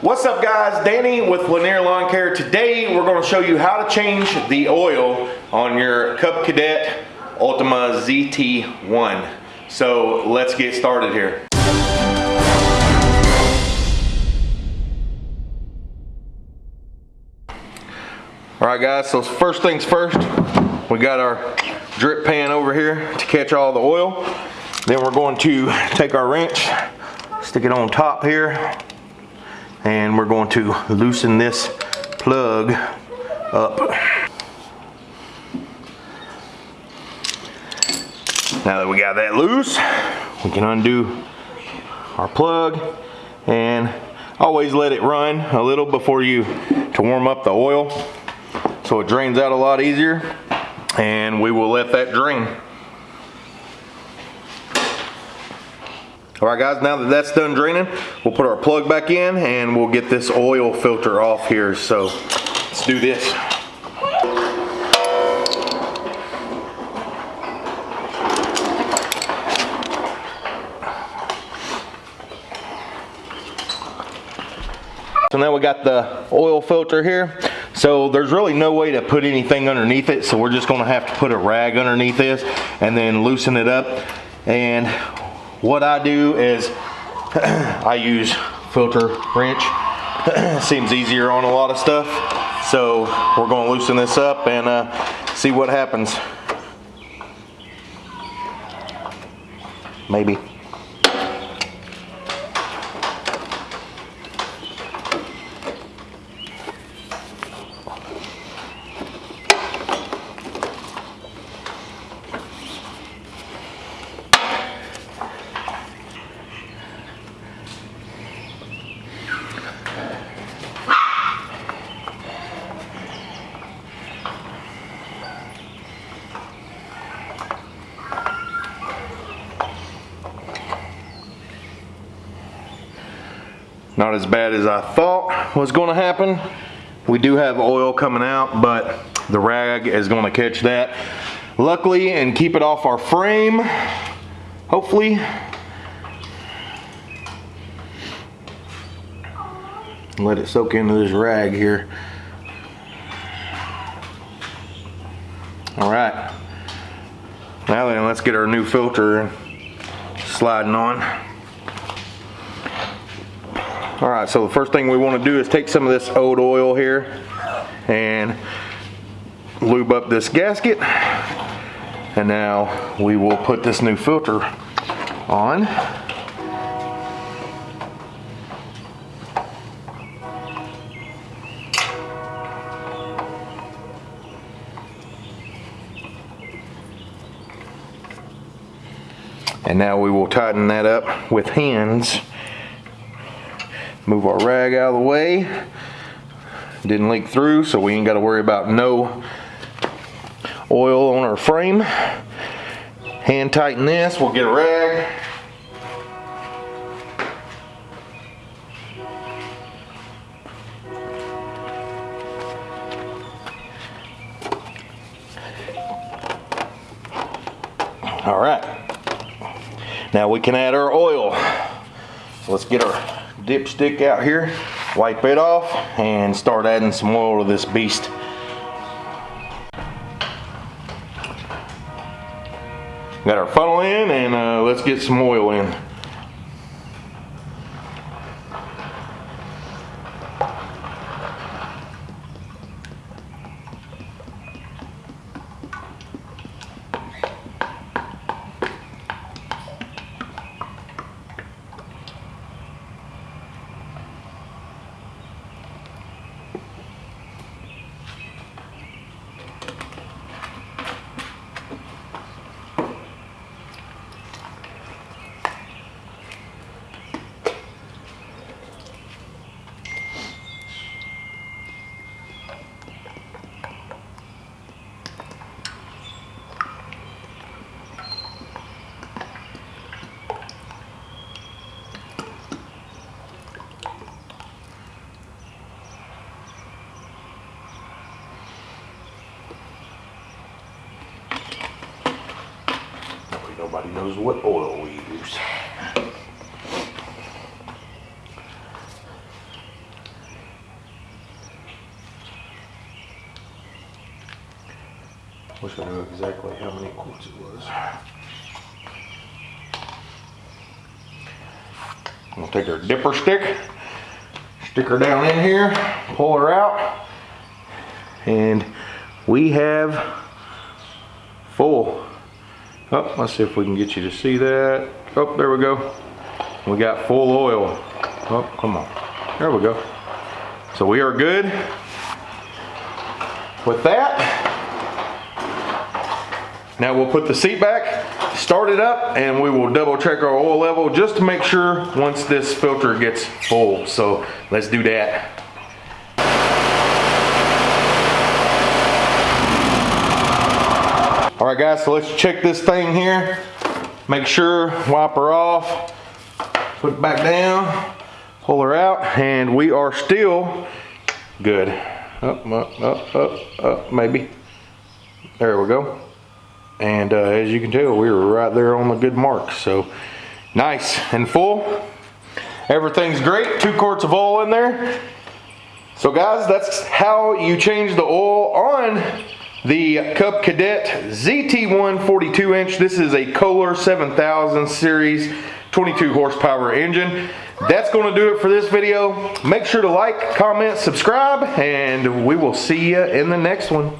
What's up guys, Danny with Lanier Lawn Care. Today we're going to show you how to change the oil on your Cub Cadet Ultima ZT1. So let's get started here. Alright guys, so first things first, we got our drip pan over here to catch all the oil. Then we're going to take our wrench, stick it on top here, and we're going to loosen this plug up. Now that we got that loose, we can undo our plug and always let it run a little before you to warm up the oil so it drains out a lot easier and we will let that drain. All right guys, now that that's done draining, we'll put our plug back in and we'll get this oil filter off here. So let's do this. So now we got the oil filter here. So there's really no way to put anything underneath it. So we're just gonna have to put a rag underneath this and then loosen it up. And what I do is I use filter wrench. Seems easier on a lot of stuff. So we're gonna loosen this up and uh, see what happens. Maybe. Not as bad as I thought was gonna happen. We do have oil coming out, but the rag is gonna catch that. Luckily, and keep it off our frame, hopefully. Let it soak into this rag here. All right. Now then, let's get our new filter sliding on. All right, so the first thing we want to do is take some of this old oil here and lube up this gasket. And now we will put this new filter on. And now we will tighten that up with hands. Move our rag out of the way. Didn't leak through, so we ain't got to worry about no oil on our frame. Hand tighten this, we'll get a rag. All right, now we can add our oil. So let's get our dipstick out here, wipe it off, and start adding some oil to this beast. Got our funnel in and uh, let's get some oil in. Nobody knows what oil we use. Wish I knew exactly how many quarts it was. I'm gonna take our dipper stick, stick her down in here, pull her out, and we have full Oh, let's see if we can get you to see that. Oh, there we go. We got full oil. Oh, come on. There we go. So we are good with that. Now we'll put the seat back, start it up, and we will double check our oil level just to make sure once this filter gets full. So let's do that. All right guys, so let's check this thing here. Make sure, wipe her off, put it back down, pull her out, and we are still good. Up, up, up, up, up, maybe. There we go. And uh, as you can tell, we were right there on the good mark. So nice and full. Everything's great. Two quarts of oil in there. So guys, that's how you change the oil on the Cub Cadet ZT1 42 inch. This is a Kohler 7000 series 22 horsepower engine. That's going to do it for this video. Make sure to like, comment, subscribe, and we will see you in the next one.